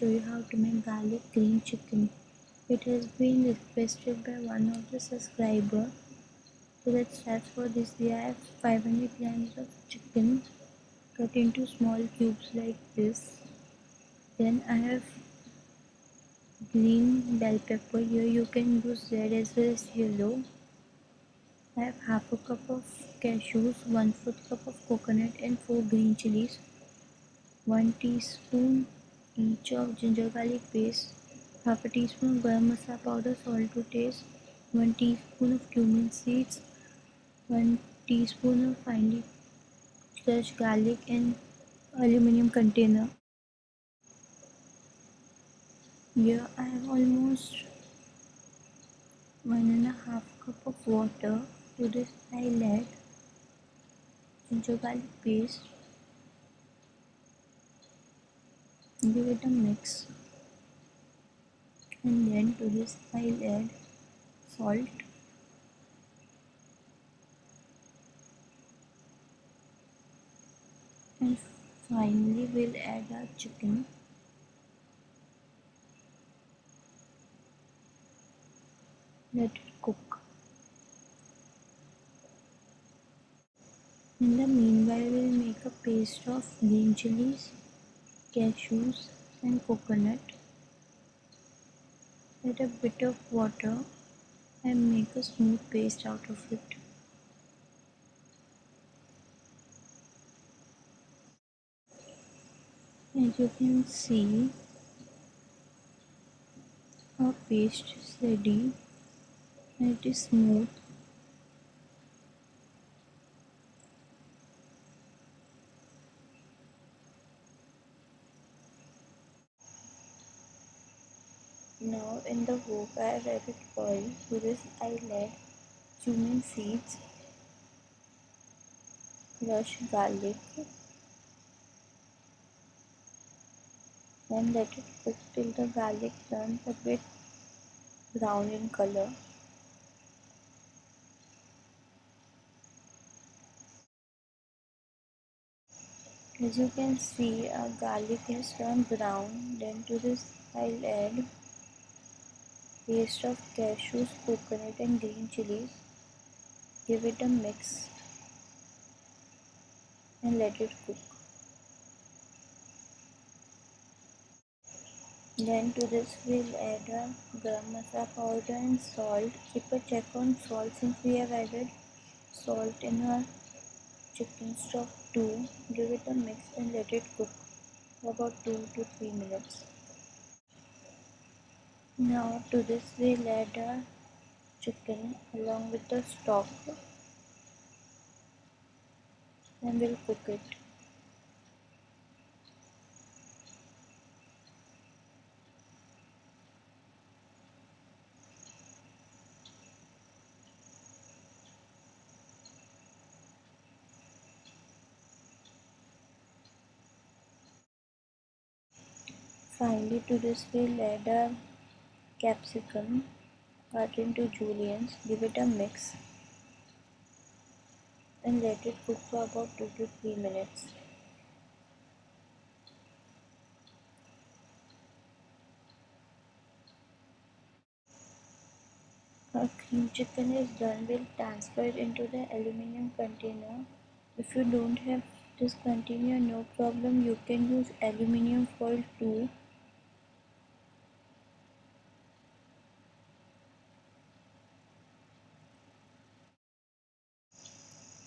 show you how to make garlic green chicken. It has been requested by one of the subscriber. So let's start for this. We have 500 grams of chicken cut into small cubes like this. Then I have green bell pepper. Here you can use red as well as yellow. I have half a cup of cashews, 1 4th cup of coconut and 4 green chilies, 1 teaspoon each of ginger garlic paste, half a teaspoon of garam masala powder, salt to taste, 1 teaspoon of cumin seeds, 1 teaspoon of finely crushed garlic and aluminum container. Here I have almost one and a half cup of water to this I'll add ginger garlic paste give it a mix. And then to this I'll add salt. And finally we'll add our chicken. Let it cook. In the meanwhile, we'll make a paste of green chilies, cashews and coconut. Add a bit of water and make a smooth paste out of it. As you can see, our paste is ready and it is smooth Now in the wok I have added oil. To this I add cumin seeds, crushed garlic and let it cook till the garlic turns a bit brown in color. As you can see our garlic has turned brown then to this I'll add paste of cashews, coconut and green chilies. Give it a mix and let it cook. Then to this we'll add a garam masala powder and salt. Keep a check on salt since we have added salt in our chicken stock too. Give it a mix and let it cook for about 2 to 3 minutes. Now to this we'll add a chicken along with the stock and we'll cook it. Finally to this we'll add a capsicum cut into juliennes, give it a mix and let it cook for about 2 to 3 minutes. Our cream chicken is done, we'll transfer it into the aluminium container. If you don't have this container, no problem, you can use aluminium foil too.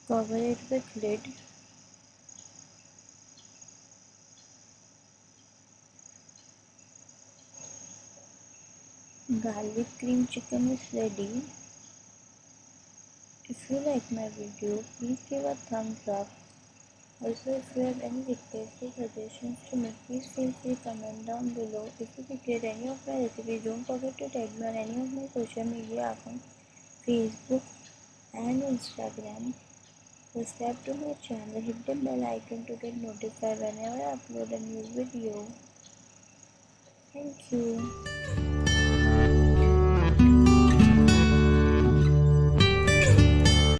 Cover it with lid. Garlic cream chicken is ready. If you like my video, please give a thumbs up. Also, if you have any requests or suggestions to me, please feel free to comment down below. If you regret any of my recipes, don't forget to tag me on any of my social media accounts, Facebook and Instagram. Subscribe to my channel, hit the bell icon to get notified whenever I upload a new video. Thank you.